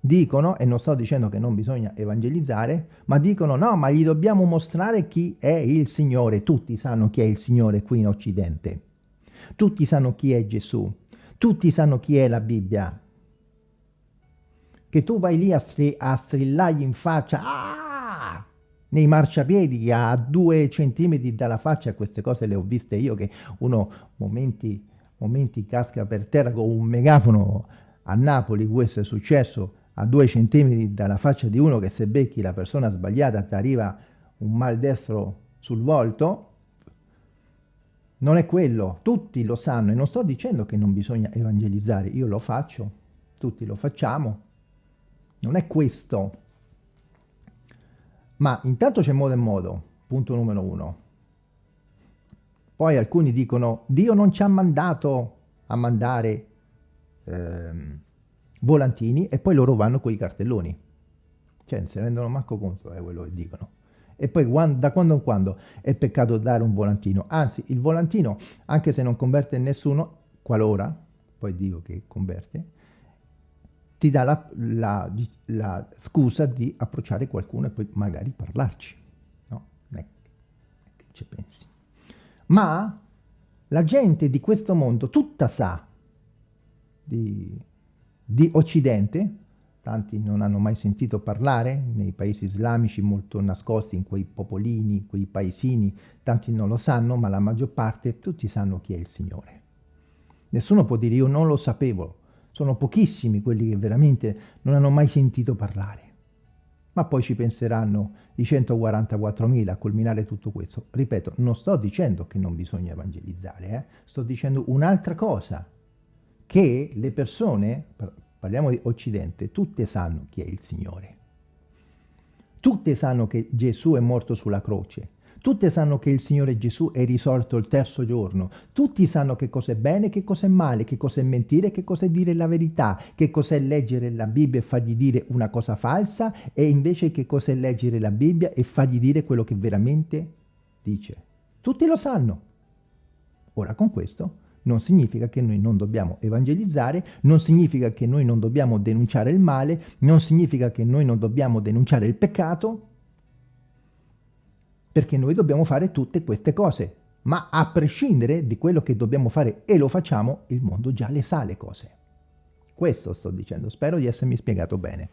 dicono, e non sto dicendo che non bisogna evangelizzare, ma dicono no, ma gli dobbiamo mostrare chi è il Signore. Tutti sanno chi è il Signore qui in Occidente. Tutti sanno chi è Gesù. Tutti sanno chi è la Bibbia. Che tu vai lì a, stri a strillargli in faccia, ah! nei marciapiedi a due centimetri dalla faccia, queste cose le ho viste io che uno momenti, momenti casca per terra con un megafono a Napoli, questo è successo a due centimetri dalla faccia di uno che se becchi la persona sbagliata ti arriva un mal destro sul volto, non è quello, tutti lo sanno e non sto dicendo che non bisogna evangelizzare, io lo faccio, tutti lo facciamo, non è questo, ma intanto c'è modo e modo, punto numero uno. Poi alcuni dicono, Dio non ci ha mandato a mandare ehm, volantini e poi loro vanno con i cartelloni. Cioè, non si rendono manco conto di quello che dicono. E poi da quando in quando è peccato dare un volantino. Anzi, il volantino, anche se non converte nessuno, qualora, poi dico che converte, ti dà la, la, la, scusa di approcciare qualcuno e poi magari parlarci. No? Che ci pensi. Ma la gente di questo mondo tutta sa di, di Occidente, tanti non hanno mai sentito parlare, nei paesi islamici molto nascosti, in quei popolini, quei paesini, tanti non lo sanno, ma la maggior parte, tutti sanno chi è il Signore. Nessuno può dire io non lo sapevo, sono pochissimi quelli che veramente non hanno mai sentito parlare. Ma poi ci penseranno i 144.000 a culminare tutto questo. Ripeto, non sto dicendo che non bisogna evangelizzare, eh? sto dicendo un'altra cosa, che le persone, parliamo di Occidente, tutte sanno chi è il Signore. Tutte sanno che Gesù è morto sulla croce, Tutte sanno che il Signore Gesù è risorto il terzo giorno. Tutti sanno che cos'è bene, che cos'è male, che cos'è mentire, che cos'è dire la verità, che cos'è leggere la Bibbia e fargli dire una cosa falsa e invece che cos'è leggere la Bibbia e fargli dire quello che veramente dice. Tutti lo sanno. Ora con questo non significa che noi non dobbiamo evangelizzare, non significa che noi non dobbiamo denunciare il male, non significa che noi non dobbiamo denunciare il peccato, perché noi dobbiamo fare tutte queste cose, ma a prescindere di quello che dobbiamo fare e lo facciamo, il mondo già le sa le cose. Questo sto dicendo, spero di essermi spiegato bene.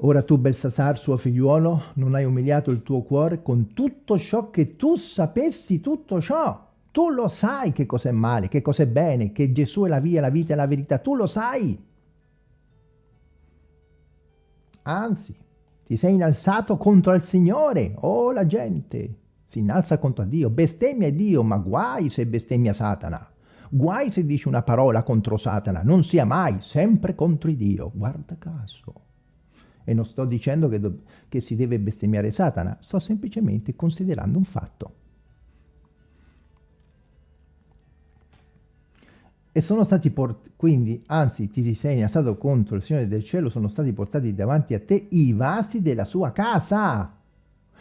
Ora tu, Belsasar, suo figliuolo, non hai umiliato il tuo cuore con tutto ciò che tu sapessi tutto ciò. Tu lo sai che cos'è male, che cos'è bene, che Gesù è la via, la vita e la verità. Tu lo sai. Anzi, ti sei innalzato contro il Signore. Oh, la gente si innalza contro Dio, bestemmia Dio, ma guai se bestemmia Satana. Guai se dici una parola contro Satana, non sia mai, sempre contro Dio. Guarda caso. E non sto dicendo che, che si deve bestemmiare Satana, sto semplicemente considerando un fatto. E sono stati portati, quindi, anzi ti sei innalzato contro il Signore del cielo, sono stati portati davanti a te i vasi della sua casa.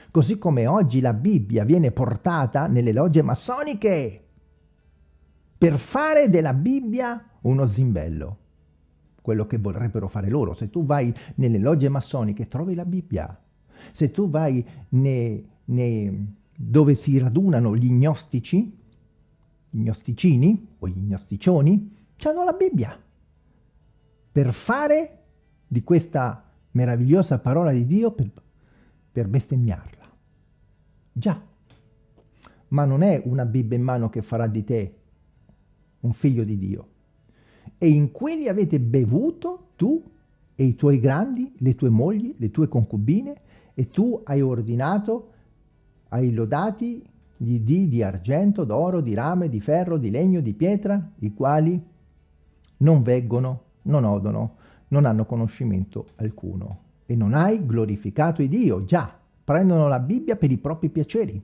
Così come oggi la Bibbia viene portata nelle logge massoniche per fare della Bibbia uno zimbello. Quello che vorrebbero fare loro. Se tu vai nelle logge massoniche trovi la Bibbia. Se tu vai ne, ne, dove si radunano gli gnostici, gli gnosticini o gli gnosticioni hanno la Bibbia per fare di questa meravigliosa parola di Dio per, per bestemmiarla. Già, ma non è una Bibbia in mano che farà di te un figlio di Dio. E in quelli avete bevuto tu e i tuoi grandi, le tue mogli, le tue concubine, e tu hai ordinato ai lodati gli dì di argento, d'oro, di rame, di ferro, di legno, di pietra, i quali non veggono, non odono, non hanno conoscimento alcuno. E non hai glorificato il Dio, già, prendono la Bibbia per i propri piaceri,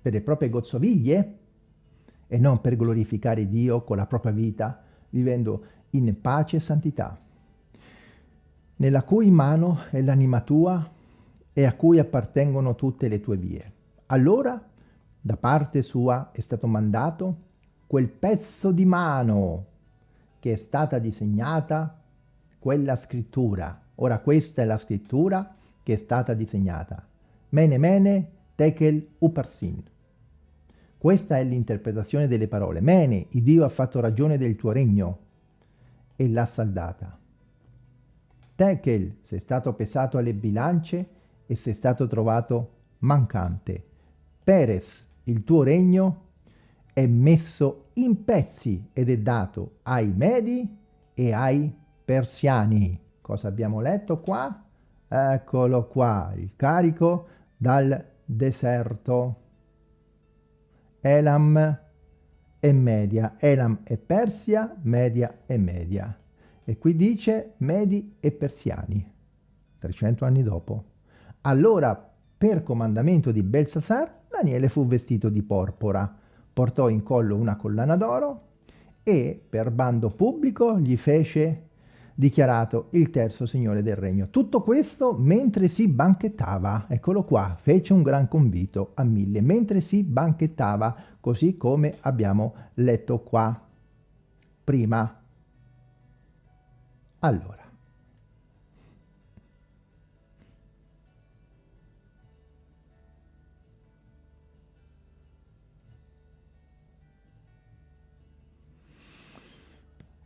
per le proprie gozzoviglie, e non per glorificare Dio con la propria vita, vivendo in pace e santità, nella cui mano è l'anima tua e a cui appartengono tutte le tue vie. Allora, da parte sua è stato mandato quel pezzo di mano che è stata disegnata quella scrittura. Ora questa è la scrittura che è stata disegnata. Mene mene tekel uparsin. Questa è l'interpretazione delle parole. Mene, il Dio ha fatto ragione del tuo regno e l'ha saldata. Tekel, sei stato pesato alle bilance e sei stato trovato mancante. Peres, il tuo regno è messo in pezzi ed è dato ai Medi e ai Persiani. Cosa abbiamo letto qua? Eccolo qua, il carico dal deserto. Elam e Media. Elam e Persia, Media e Media. E qui dice Medi e Persiani, 300 anni dopo. Allora, per comandamento di Belsasar, Daniele fu vestito di porpora, portò in collo una collana d'oro e per bando pubblico gli fece dichiarato il terzo signore del regno. Tutto questo mentre si banchettava, eccolo qua, fece un gran convito a mille, mentre si banchettava, così come abbiamo letto qua prima. Allora,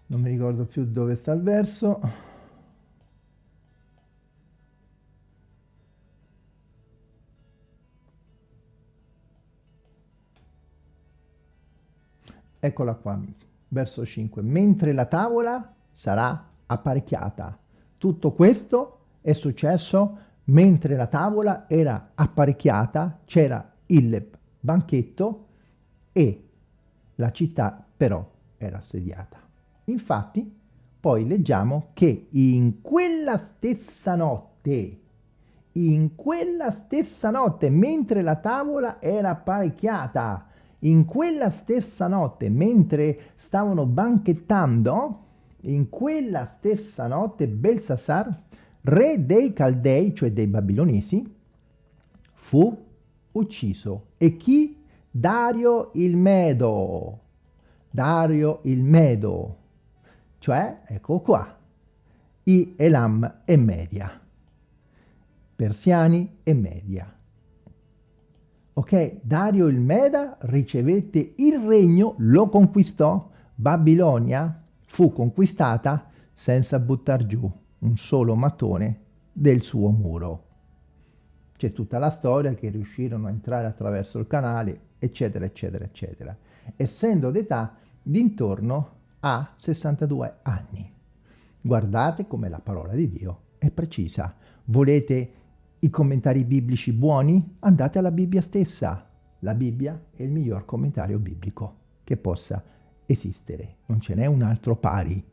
non mi ricordo più dove sta il verso. Eccola qua verso 5 mentre la tavola sarà apparecchiata. Tutto questo è successo mentre la tavola era apparecchiata c'era il banchetto e la città però era assediata Infatti, poi leggiamo che in quella stessa notte, in quella stessa notte, mentre la tavola era apparecchiata, in quella stessa notte, mentre stavano banchettando, in quella stessa notte Belsasar, re dei Caldei, cioè dei Babilonesi, fu ucciso. E chi? Dario il Medo. Dario il Medo cioè, ecco qua, i Elam e Media, persiani e Media. Ok, Dario il Meda ricevette il regno, lo conquistò, Babilonia fu conquistata senza buttar giù un solo mattone del suo muro. C'è tutta la storia che riuscirono a entrare attraverso il canale, eccetera, eccetera, eccetera. Essendo d'età d'intorno ha 62 anni. Guardate come la parola di Dio è precisa. Volete i commentari biblici buoni? Andate alla Bibbia stessa. La Bibbia è il miglior commentario biblico che possa esistere. Non ce n'è un altro pari.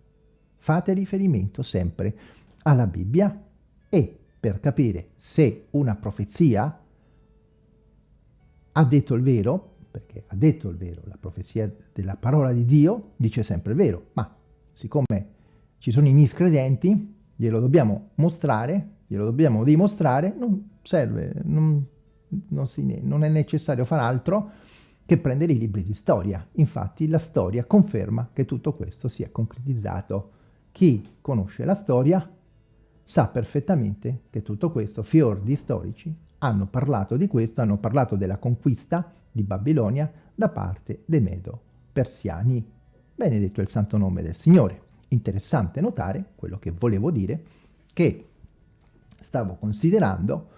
Fate riferimento sempre alla Bibbia e per capire se una profezia ha detto il vero, perché ha detto il vero, la profezia della parola di Dio dice sempre il vero, ma siccome ci sono i miscredenti, glielo dobbiamo mostrare, glielo dobbiamo dimostrare, non serve, non, non, si, non è necessario fare altro che prendere i libri di storia. Infatti la storia conferma che tutto questo si è concretizzato. Chi conosce la storia sa perfettamente che tutto questo, fior di storici, hanno parlato di questo, hanno parlato della conquista di Babilonia da parte dei Medo-Persiani. Benedetto il santo nome del Signore. Interessante notare quello che volevo dire, che stavo considerando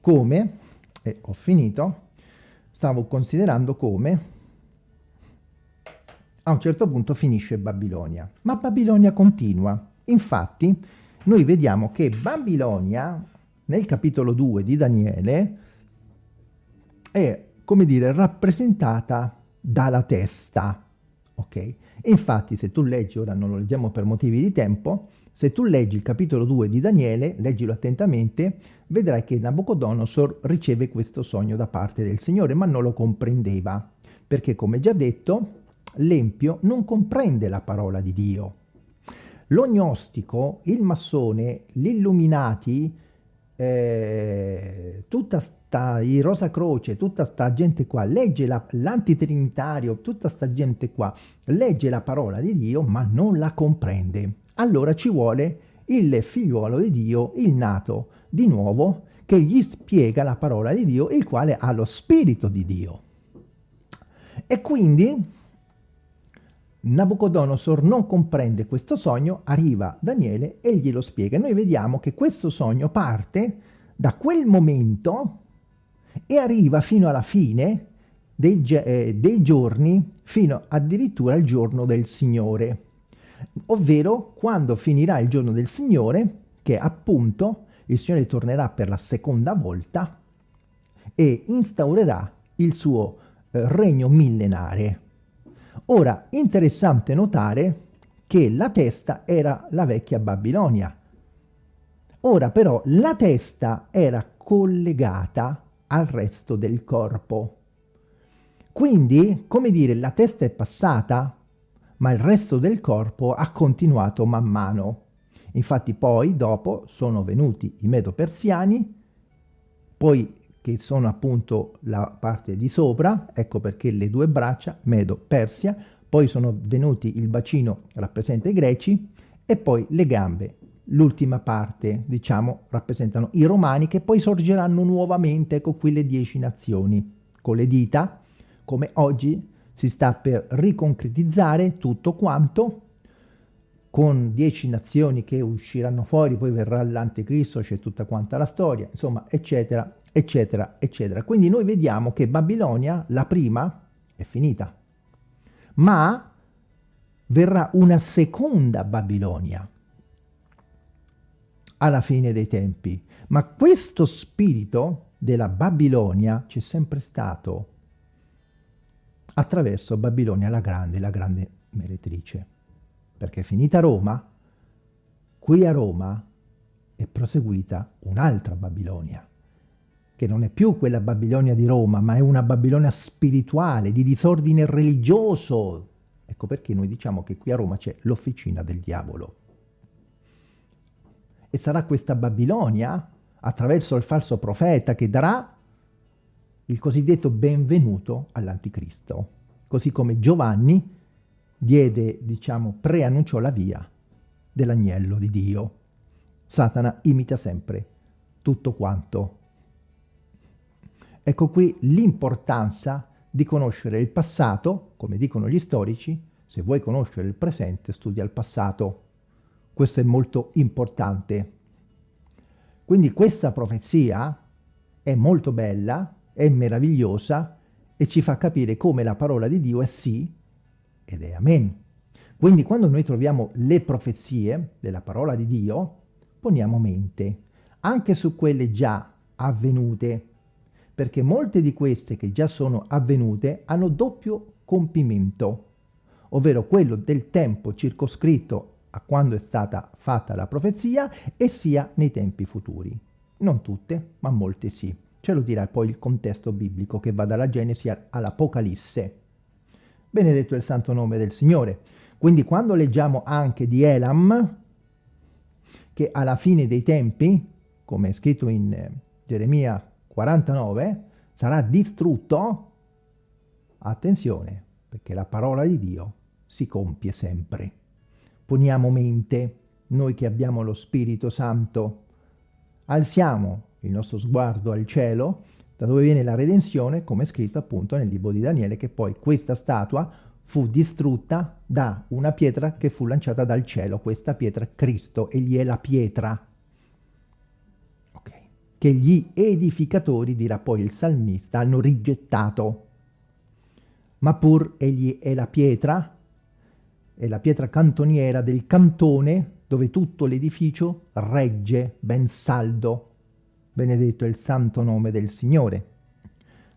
come, e ho finito, stavo considerando come a un certo punto finisce Babilonia, ma Babilonia continua. Infatti noi vediamo che Babilonia, nel capitolo 2 di Daniele, è come dire, rappresentata dalla testa, ok? Infatti se tu leggi, ora non lo leggiamo per motivi di tempo, se tu leggi il capitolo 2 di Daniele, leggilo attentamente, vedrai che Nabucodonosor riceve questo sogno da parte del Signore, ma non lo comprendeva, perché come già detto, l'empio non comprende la parola di Dio. Lo gnostico, il massone, gli illuminati, eh, tutta sta, i Rosa Croce, tutta sta gente qua, legge l'antitrinitario, tutta sta gente qua, legge la parola di Dio ma non la comprende. Allora ci vuole il figliuolo di Dio, il nato di nuovo, che gli spiega la parola di Dio, il quale ha lo spirito di Dio. E quindi Nabucodonosor non comprende questo sogno, arriva Daniele e glielo spiega. Noi vediamo che questo sogno parte da quel momento e arriva fino alla fine dei, eh, dei giorni, fino addirittura al giorno del Signore, ovvero quando finirà il giorno del Signore, che appunto il Signore tornerà per la seconda volta e instaurerà il suo eh, regno millenare. Ora, interessante notare che la testa era la vecchia Babilonia. Ora però la testa era collegata al resto del corpo. Quindi, come dire, la testa è passata, ma il resto del corpo ha continuato man mano. Infatti poi, dopo, sono venuti i Medo-Persiani, poi che sono appunto la parte di sopra, ecco perché le due braccia, Medo, Persia, poi sono venuti il bacino rappresenta i greci e poi le gambe, l'ultima parte, diciamo, rappresentano i romani che poi sorgeranno nuovamente con qui le dieci nazioni, con le dita, come oggi si sta per riconcretizzare tutto quanto, con dieci nazioni che usciranno fuori, poi verrà l'anticristo, c'è tutta quanta la storia, insomma, eccetera, eccetera, eccetera. Quindi noi vediamo che Babilonia, la prima, è finita, ma verrà una seconda Babilonia alla fine dei tempi. Ma questo spirito della Babilonia c'è sempre stato attraverso Babilonia la grande, la grande meretrice. Perché finita Roma, qui a Roma è proseguita un'altra Babilonia che non è più quella Babilonia di Roma, ma è una Babilonia spirituale, di disordine religioso. Ecco perché noi diciamo che qui a Roma c'è l'officina del diavolo. E sarà questa Babilonia, attraverso il falso profeta, che darà il cosiddetto benvenuto all'anticristo. Così come Giovanni diede, diciamo, preannunciò la via dell'agnello di Dio. Satana imita sempre tutto quanto Ecco qui l'importanza di conoscere il passato, come dicono gli storici, se vuoi conoscere il presente studia il passato. Questo è molto importante. Quindi questa profezia è molto bella, è meravigliosa e ci fa capire come la parola di Dio è sì ed è amen. Quindi quando noi troviamo le profezie della parola di Dio, poniamo mente anche su quelle già avvenute, perché molte di queste che già sono avvenute hanno doppio compimento, ovvero quello del tempo circoscritto a quando è stata fatta la profezia e sia nei tempi futuri. Non tutte, ma molte sì. Ce lo dirà poi il contesto biblico che va dalla Genesi all'Apocalisse. Benedetto il santo nome del Signore. Quindi quando leggiamo anche di Elam, che alla fine dei tempi, come è scritto in eh, Geremia 49 sarà distrutto, attenzione, perché la parola di Dio si compie sempre. Poniamo mente, noi che abbiamo lo Spirito Santo, alziamo il nostro sguardo al cielo, da dove viene la redenzione, come è scritto appunto nel libro di Daniele, che poi questa statua fu distrutta da una pietra che fu lanciata dal cielo, questa pietra Cristo, egli è la pietra. Che gli edificatori, dirà poi il salmista, hanno rigettato. Ma pur egli è la pietra, è la pietra cantoniera del cantone dove tutto l'edificio regge ben saldo. Benedetto è il santo nome del Signore.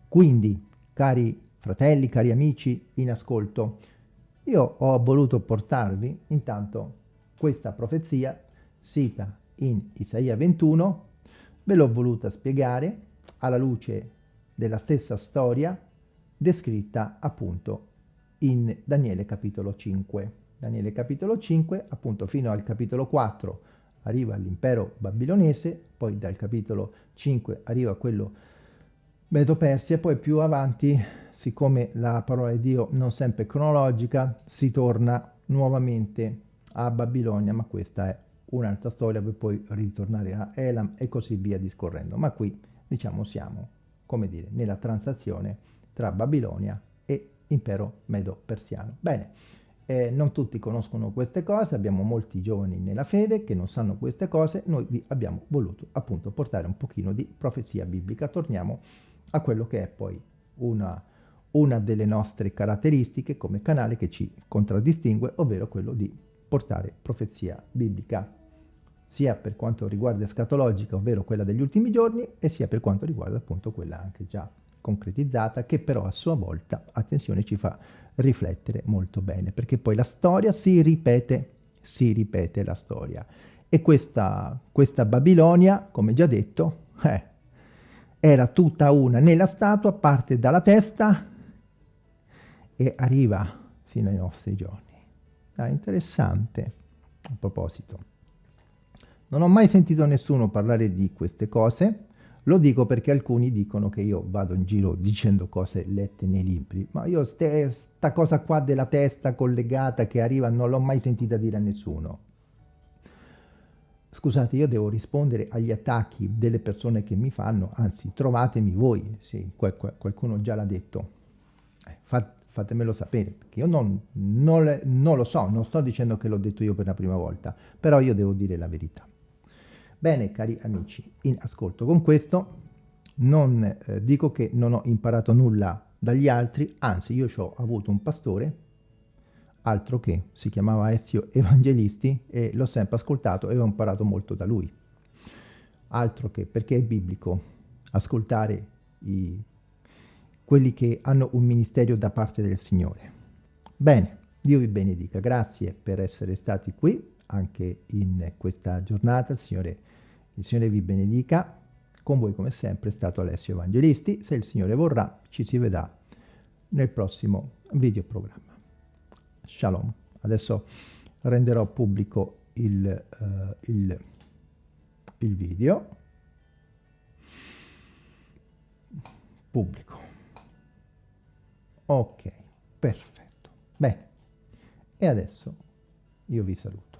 Quindi cari fratelli, cari amici in ascolto, io ho voluto portarvi intanto questa profezia sita in Isaia 21, ve l'ho voluta spiegare alla luce della stessa storia descritta appunto in Daniele capitolo 5. Daniele capitolo 5, appunto fino al capitolo 4 arriva l'impero babilonese, poi dal capitolo 5 arriva quello Medo-Persia, poi più avanti, siccome la parola di Dio non sempre è cronologica, si torna nuovamente a Babilonia, ma questa è un'altra storia per poi ritornare a Elam e così via discorrendo. Ma qui, diciamo, siamo, come dire, nella transazione tra Babilonia impero medo-persiano. Bene, eh, non tutti conoscono queste cose, abbiamo molti giovani nella fede che non sanno queste cose, noi vi abbiamo voluto appunto portare un pochino di profezia biblica. Torniamo a quello che è poi una, una delle nostre caratteristiche come canale che ci contraddistingue, ovvero quello di portare profezia biblica, sia per quanto riguarda escatologica, ovvero quella degli ultimi giorni, e sia per quanto riguarda appunto quella anche già concretizzata, che però a sua volta, attenzione, ci fa riflettere molto bene, perché poi la storia si ripete, si ripete la storia. E questa, questa Babilonia, come già detto, eh, era tutta una nella statua, parte dalla testa e arriva fino ai nostri giorni. Ah, interessante, a proposito. Non ho mai sentito nessuno parlare di queste cose, lo dico perché alcuni dicono che io vado in giro dicendo cose lette nei libri, ma io questa cosa qua della testa collegata che arriva non l'ho mai sentita dire a nessuno. Scusate, io devo rispondere agli attacchi delle persone che mi fanno, anzi trovatemi voi, sì, qualcuno già l'ha detto, eh, fat, fatemelo sapere, perché io non, non, non lo so, non sto dicendo che l'ho detto io per la prima volta, però io devo dire la verità. Bene, cari amici, in ascolto con questo non eh, dico che non ho imparato nulla dagli altri, anzi io ho avuto un pastore, altro che si chiamava Ezio Evangelisti e l'ho sempre ascoltato e ho imparato molto da lui. Altro che, perché è biblico ascoltare i, quelli che hanno un ministero da parte del Signore. Bene, Dio vi benedica, grazie per essere stati qui anche in questa giornata, il Signore il Signore vi benedica. Con voi come sempre è stato Alessio Evangelisti. Se il Signore vorrà ci si vedrà nel prossimo videoprogramma. Shalom. Adesso renderò pubblico il, uh, il, il video. Pubblico. Ok, perfetto. Bene. E adesso io vi saluto.